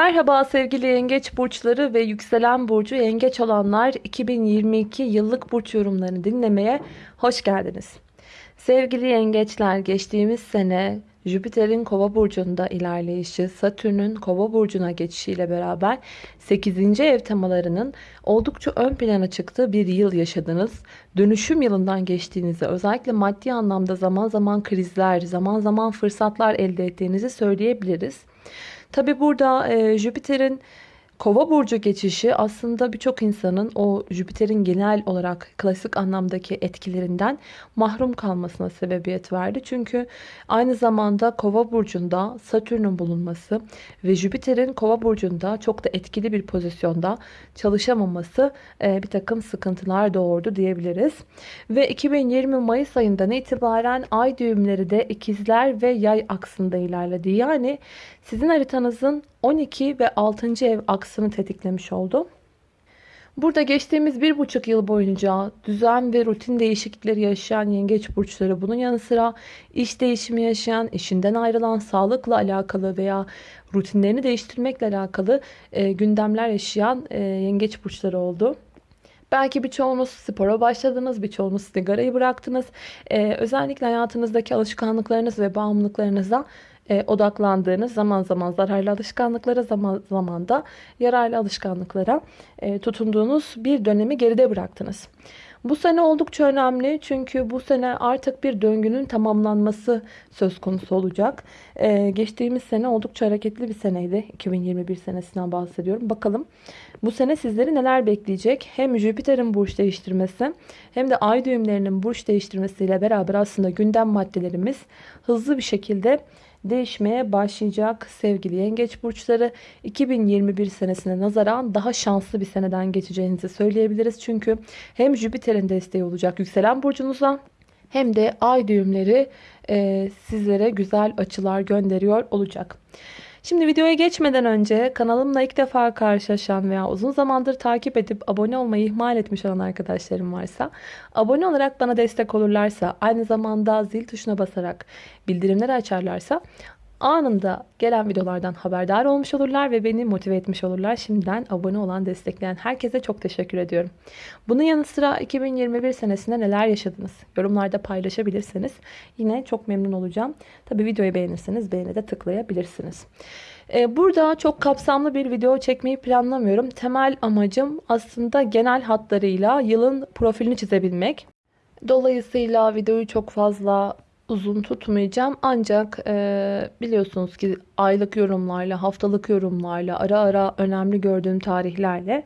Merhaba sevgili yengeç burçları ve yükselen burcu yengeç olanlar 2022 yıllık burç yorumlarını dinlemeye hoş geldiniz. Sevgili yengeçler geçtiğimiz sene Jüpiter'in kova burcunda ilerleyişi, Satürn'ün kova burcuna geçişiyle beraber 8. ev temalarının oldukça ön plana çıktığı bir yıl yaşadınız. Dönüşüm yılından geçtiğinizi, özellikle maddi anlamda zaman zaman krizler, zaman zaman fırsatlar elde ettiğinizi söyleyebiliriz. Tabi burada e, Jüpiter'in Kova burcu geçişi aslında birçok insanın o Jüpiter'in genel olarak klasik anlamdaki etkilerinden mahrum kalmasına sebebiyet verdi. Çünkü aynı zamanda Kova burcunda Satürn'ün bulunması ve Jüpiter'in Kova burcunda çok da etkili bir pozisyonda çalışamaması e, bir takım sıkıntılar doğurdu diyebiliriz. Ve 2020 Mayıs ayından itibaren ay düğümleri de ikizler ve yay aksında ilerledi. Yani sizin haritanızın 12 ve 6. ev aksını tetiklemiş oldu. Burada geçtiğimiz bir buçuk yıl boyunca düzen ve rutin değişiklikleri yaşayan yengeç burçları bunun yanı sıra iş değişimi yaşayan, işinden ayrılan, sağlıkla alakalı veya rutinlerini değiştirmekle alakalı e, gündemler yaşayan e, yengeç burçları oldu. Belki birçoğunuz spora başladınız, birçoğunuz sigarayı bıraktınız. Ee, özellikle hayatınızdaki alışkanlıklarınız ve bağımlılıklarınıza e, odaklandığınız zaman zaman zararlı alışkanlıklara zaman zaman da yararlı alışkanlıklara e, tutunduğunuz bir dönemi geride bıraktınız. Bu sene oldukça önemli çünkü bu sene artık bir döngünün tamamlanması söz konusu olacak. Ee, geçtiğimiz sene oldukça hareketli bir seneydi. 2021 senesinden bahsediyorum. Bakalım bu sene sizleri neler bekleyecek? Hem Jüpiter'in burç değiştirmesi hem de ay düğümlerinin burç değiştirmesiyle beraber aslında gündem maddelerimiz hızlı bir şekilde değişmeye başlayacak sevgili yengeç burçları. 2021 senesine nazaran daha şanslı bir seneden geçeceğinizi söyleyebiliriz. Çünkü hem Jüpiter'in desteği olacak yükselen burcunuza hem de ay düğümleri e, sizlere güzel açılar gönderiyor olacak. Şimdi videoya geçmeden önce kanalımla ilk defa karşılaşan veya uzun zamandır takip edip abone olmayı ihmal etmiş olan arkadaşlarım varsa abone olarak bana destek olurlarsa aynı zamanda zil tuşuna basarak bildirimleri açarlarsa anında gelen videolardan haberdar olmuş olurlar ve beni motive etmiş olurlar. Şimdiden abone olan, destekleyen herkese çok teşekkür ediyorum. Bunun yanı sıra 2021 senesinde neler yaşadınız? Yorumlarda paylaşabilirseniz yine çok memnun olacağım. Tabi videoyu beğenirseniz beğeni de tıklayabilirsiniz. Ee, burada çok kapsamlı bir video çekmeyi planlamıyorum. Temel amacım aslında genel hatlarıyla yılın profilini çizebilmek. Dolayısıyla videoyu çok fazla uzun tutmayacağım. Ancak e, biliyorsunuz ki aylık yorumlarla, haftalık yorumlarla, ara ara önemli gördüğüm tarihlerle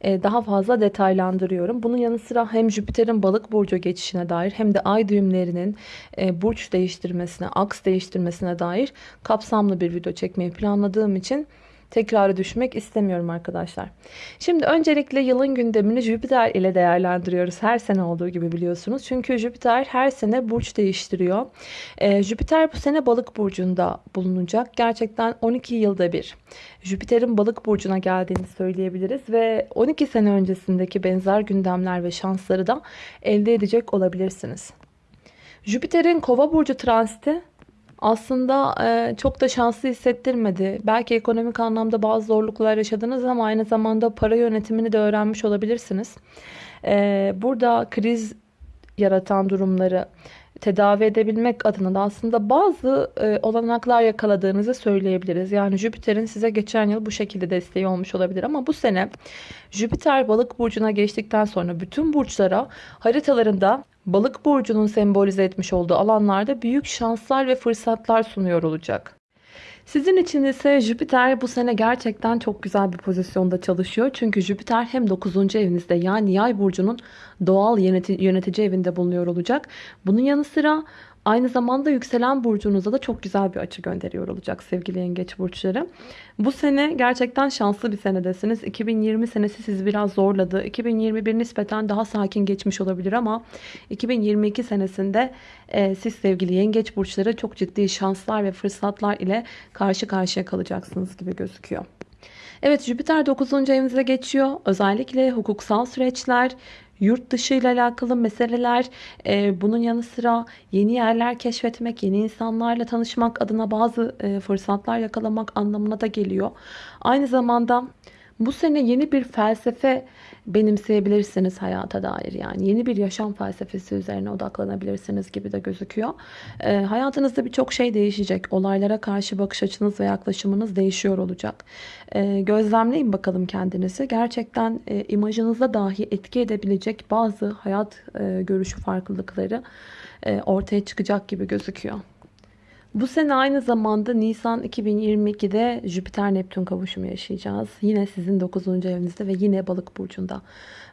e, daha fazla detaylandırıyorum. Bunun yanı sıra hem Jüpiter'in balık burcu geçişine dair hem de ay düğümlerinin e, burç değiştirmesine, aks değiştirmesine dair kapsamlı bir video çekmeyi planladığım için tekrarı düşmek istemiyorum arkadaşlar. Şimdi öncelikle yılın gündemini Jüpiter ile değerlendiriyoruz. Her sene olduğu gibi biliyorsunuz. Çünkü Jüpiter her sene burç değiştiriyor. Ee, Jüpiter bu sene balık burcunda bulunacak. Gerçekten 12 yılda bir. Jüpiter'in balık burcuna geldiğini söyleyebiliriz. Ve 12 sene öncesindeki benzer gündemler ve şansları da elde edecek olabilirsiniz. Jüpiter'in kova burcu transiti aslında e, çok da şanslı hissettirmedi. Belki ekonomik anlamda bazı zorluklar yaşadınız ama aynı zamanda para yönetimini de öğrenmiş olabilirsiniz. E, burada kriz yaratan durumları tedavi edebilmek adına da aslında bazı e, olanaklar yakaladığınızı söyleyebiliriz. Yani Jüpiter'in size geçen yıl bu şekilde desteği olmuş olabilir ama bu sene Jüpiter balık burcuna geçtikten sonra bütün burçlara haritalarında balık burcunun sembolize etmiş olduğu alanlarda büyük şanslar ve fırsatlar sunuyor olacak. Sizin için ise Jüpiter bu sene gerçekten çok güzel bir pozisyonda çalışıyor. Çünkü Jüpiter hem 9. evinizde yani yay burcunun doğal yönetici evinde bulunuyor olacak. Bunun yanı sıra Aynı zamanda yükselen burcunuza da çok güzel bir açı gönderiyor olacak sevgili yengeç burçları. Bu sene gerçekten şanslı bir senedesiniz. 2020 senesi sizi biraz zorladı. 2021 nispeten daha sakin geçmiş olabilir ama 2022 senesinde e, siz sevgili yengeç burçları çok ciddi şanslar ve fırsatlar ile karşı karşıya kalacaksınız gibi gözüküyor. Evet Jüpiter 9. evinize geçiyor. Özellikle hukuksal süreçler, yurt dışı ile alakalı meseleler, e, bunun yanı sıra yeni yerler keşfetmek, yeni insanlarla tanışmak adına bazı e, fırsatlar yakalamak anlamına da geliyor. Aynı zamanda bu sene yeni bir felsefe benimseyebilirsiniz hayata dair. Yani yeni bir yaşam felsefesi üzerine odaklanabilirsiniz gibi de gözüküyor. E, hayatınızda birçok şey değişecek. Olaylara karşı bakış açınız ve yaklaşımınız değişiyor olacak. E, gözlemleyin bakalım kendinizi. Gerçekten e, imajınıza dahi etki edebilecek bazı hayat e, görüşü farklılıkları e, ortaya çıkacak gibi gözüküyor. Bu sene aynı zamanda Nisan 2022'de Jüpiter-Neptün kavuşumu yaşayacağız. Yine sizin 9. evinizde ve yine balık burcunda.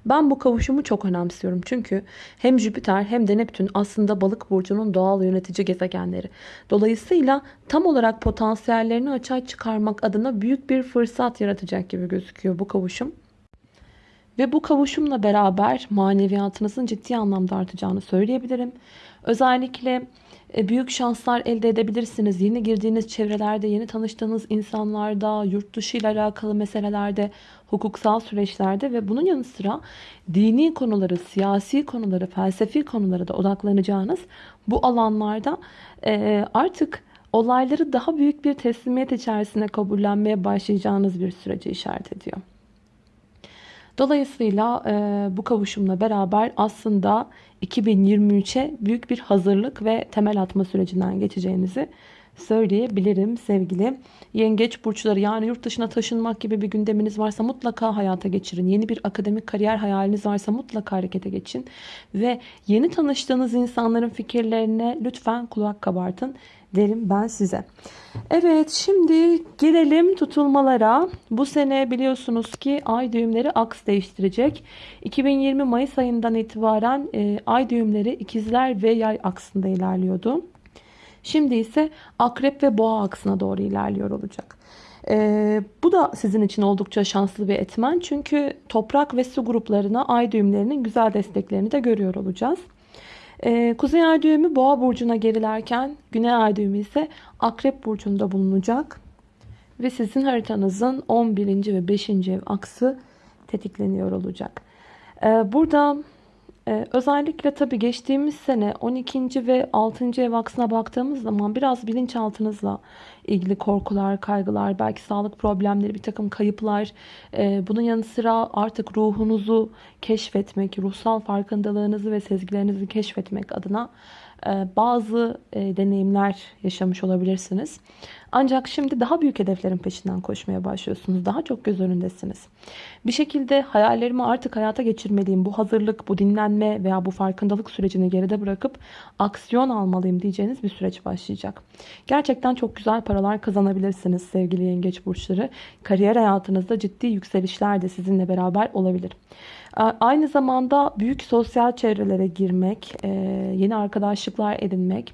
Ben bu kavuşumu çok önemsiyorum. Çünkü hem Jüpiter hem de Neptün aslında balık burcunun doğal yönetici gezegenleri. Dolayısıyla tam olarak potansiyellerini açığa çıkarmak adına büyük bir fırsat yaratacak gibi gözüküyor bu kavuşum. Ve bu kavuşumla beraber maneviyatınızın ciddi anlamda artacağını söyleyebilirim. Özellikle e, büyük şanslar elde edebilirsiniz. Yeni girdiğiniz çevrelerde, yeni tanıştığınız insanlarda, yurt dışı ile alakalı meselelerde, hukuksal süreçlerde ve bunun yanı sıra dini konuları, siyasi konuları, felsefi konulara da odaklanacağınız bu alanlarda e, artık olayları daha büyük bir teslimiyet içerisine kabullenmeye başlayacağınız bir süreci işaret ediyor. Dolayısıyla e, bu kavuşumla beraber aslında 2023'e büyük bir hazırlık ve temel atma sürecinden geçeceğinizi söyleyebilirim sevgili yengeç burçları. Yani yurt dışına taşınmak gibi bir gündeminiz varsa mutlaka hayata geçirin. Yeni bir akademik kariyer hayaliniz varsa mutlaka harekete geçin. Ve yeni tanıştığınız insanların fikirlerine lütfen kulak kabartın derim ben size. Evet şimdi gelelim tutulmalara. Bu sene biliyorsunuz ki ay düğümleri aks değiştirecek. 2020 Mayıs ayından itibaren e, ay düğümleri ikizler ve yay aksında ilerliyordu. Şimdi ise akrep ve boğa aksına doğru ilerliyor olacak. Ee, bu da sizin için oldukça şanslı bir etmen. Çünkü toprak ve su gruplarına ay düğümlerinin güzel desteklerini de görüyor olacağız. Ee, Kuzey ay düğümü boğa burcuna gerilerken güney ay düğümü ise akrep burcunda bulunacak. Ve sizin haritanızın 11. ve 5. ev aksı tetikleniyor olacak. Ee, burada ee, özellikle tabii geçtiğimiz sene 12. ve 6. ev aksına baktığımız zaman biraz bilinçaltınızla ilgili korkular, kaygılar, belki sağlık problemleri, bir takım kayıplar. E, bunun yanı sıra artık ruhunuzu keşfetmek, ruhsal farkındalığınızı ve sezgilerinizi keşfetmek adına e, bazı e, deneyimler yaşamış olabilirsiniz. Ancak şimdi daha büyük hedeflerin peşinden koşmaya başlıyorsunuz. Daha çok göz önündesiniz. Bir şekilde hayallerimi artık hayata geçirmeliyim. Bu hazırlık, bu dinlenme veya bu farkındalık sürecini geride bırakıp aksiyon almalıyım diyeceğiniz bir süreç başlayacak. Gerçekten çok güzel paralar kazanabilirsiniz sevgili yengeç burçları. Kariyer hayatınızda ciddi yükselişler de sizinle beraber olabilir. Aynı zamanda büyük sosyal çevrelere girmek, e, yeni arkadaşlıklar edinmek,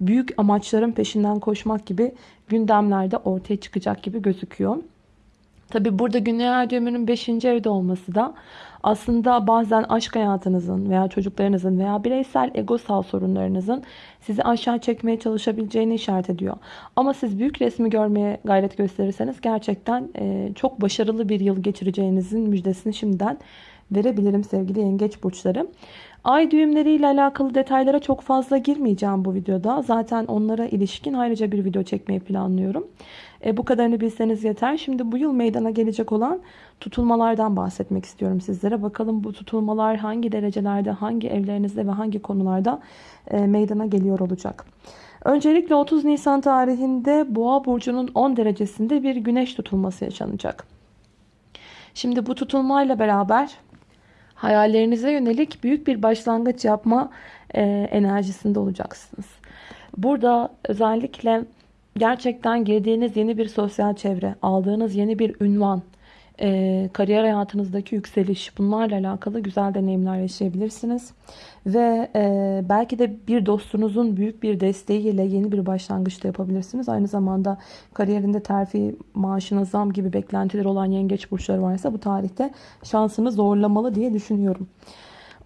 büyük amaçların peşinden koşmak gibi gündemlerde ortaya çıkacak gibi gözüküyor. Tabi burada Güney düğümünün 5. evde olması da aslında bazen aşk hayatınızın veya çocuklarınızın veya bireysel egosal sorunlarınızın sizi aşağı çekmeye çalışabileceğini işaret ediyor. Ama siz büyük resmi görmeye gayret gösterirseniz gerçekten çok başarılı bir yıl geçireceğinizin müjdesini şimdiden verebilirim sevgili yengeç burçları. Ay düğümleriyle alakalı detaylara çok fazla girmeyeceğim bu videoda. Zaten onlara ilişkin ayrıca bir video çekmeyi planlıyorum. E, bu kadarını bilseniz yeter. Şimdi bu yıl meydana gelecek olan tutulmalardan bahsetmek istiyorum sizlere. Bakalım bu tutulmalar hangi derecelerde, hangi evlerinizde ve hangi konularda e, meydana geliyor olacak. Öncelikle 30 Nisan tarihinde Boğa burcunun 10 derecesinde bir güneş tutulması yaşanacak. Şimdi bu tutulmayla beraber hayallerinize yönelik büyük bir başlangıç yapma e, enerjisinde olacaksınız. Burada özellikle gerçekten girdiğiniz yeni bir sosyal çevre, aldığınız yeni bir ünvan, e, kariyer hayatınızdaki yükseliş bunlarla alakalı güzel deneyimler yaşayabilirsiniz. Ve e, belki de bir dostunuzun büyük bir desteğiyle yeni bir başlangıç da yapabilirsiniz. Aynı zamanda kariyerinde terfi, maaşına zam gibi beklentiler olan yengeç burçları varsa bu tarihte şansını zorlamalı diye düşünüyorum.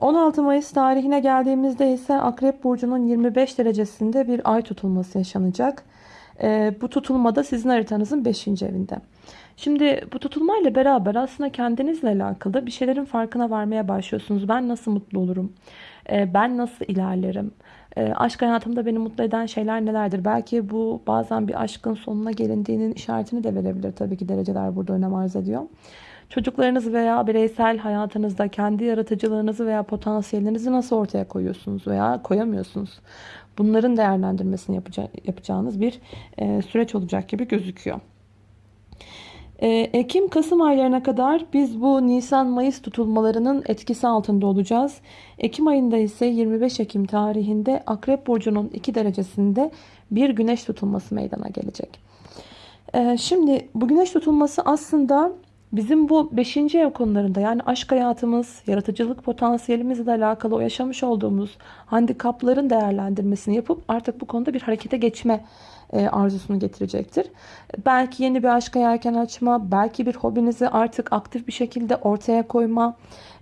16 Mayıs tarihine geldiğimizde ise Akrep Burcu'nun 25 derecesinde bir ay tutulması yaşanacak. E, bu tutulma da sizin haritanızın 5. evinde. Şimdi bu tutulmayla beraber aslında kendinizle alakalı bir şeylerin farkına varmaya başlıyorsunuz. Ben nasıl mutlu olurum? E, ben nasıl ilerlerim? E, aşk hayatımda beni mutlu eden şeyler nelerdir? Belki bu bazen bir aşkın sonuna gelindiğinin işaretini de verebilir. Tabii ki dereceler burada önem arz ediyor. Çocuklarınız veya bireysel hayatınızda kendi yaratıcılığınızı veya potansiyelinizi nasıl ortaya koyuyorsunuz veya koyamıyorsunuz? Bunların değerlendirmesini yapacağınız bir e, süreç olacak gibi gözüküyor. E, Ekim-Kasım aylarına kadar biz bu Nisan-Mayıs tutulmalarının etkisi altında olacağız. Ekim ayında ise 25 Ekim tarihinde Akrep Burcu'nun 2 derecesinde bir güneş tutulması meydana gelecek. E, şimdi bu güneş tutulması aslında Bizim bu 5. ev konularında yani aşk hayatımız, yaratıcılık potansiyelimizle alakalı o yaşamış olduğumuz handikapların değerlendirmesini yapıp artık bu konuda bir harekete geçme arzusunu getirecektir. Belki yeni bir aşka yelken açma, belki bir hobinizi artık aktif bir şekilde ortaya koyma,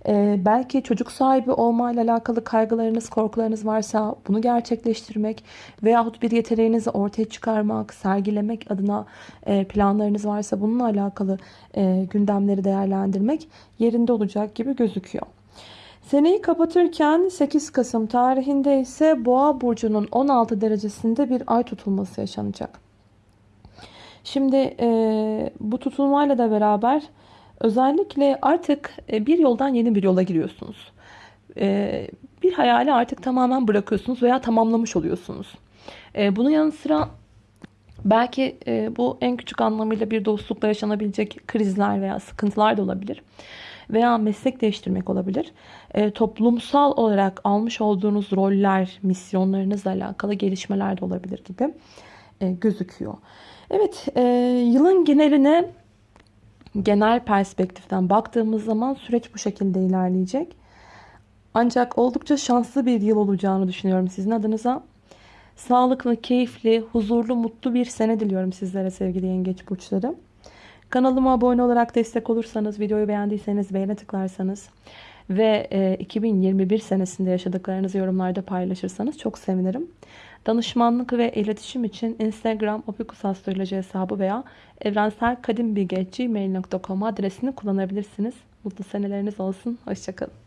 e, belki çocuk sahibi olma ile alakalı kaygılarınız, korkularınız varsa bunu gerçekleştirmek veyahut bir yeteneğinizi ortaya çıkarmak, sergilemek adına e, planlarınız varsa bununla alakalı gündemleri değerlendirmek yerinde olacak gibi gözüküyor. Seneyi kapatırken 8 Kasım tarihinde ise Boğa burcunun 16 derecesinde bir ay tutulması yaşanacak. Şimdi e, bu tutulmayla da beraber özellikle artık e, bir yoldan yeni bir yola giriyorsunuz. E, bir hayali artık tamamen bırakıyorsunuz veya tamamlamış oluyorsunuz. E, bunun yanı sıra belki e, bu en küçük anlamıyla bir dostlukla yaşanabilecek krizler veya sıkıntılar da olabilir veya meslek değiştirmek olabilir. E, toplumsal olarak almış olduğunuz roller, misyonlarınızla alakalı gelişmeler de olabilir gibi e, gözüküyor. Evet, e, yılın geneline genel perspektiften baktığımız zaman süreç bu şekilde ilerleyecek. Ancak oldukça şanslı bir yıl olacağını düşünüyorum sizin adınıza. Sağlıklı, keyifli, huzurlu, mutlu bir sene diliyorum sizlere sevgili yengeç burçları. Kanalıma abone olarak destek olursanız, videoyu beğendiyseniz beğene tıklarsanız ve 2021 e, senesinde yaşadıklarınızı yorumlarda paylaşırsanız çok sevinirim. Danışmanlık ve iletişim için Instagram opikusastroloji hesabı veya evrenselkadimbilge.gmail.com adresini kullanabilirsiniz. Mutlu seneleriniz olsun. Hoşçakalın.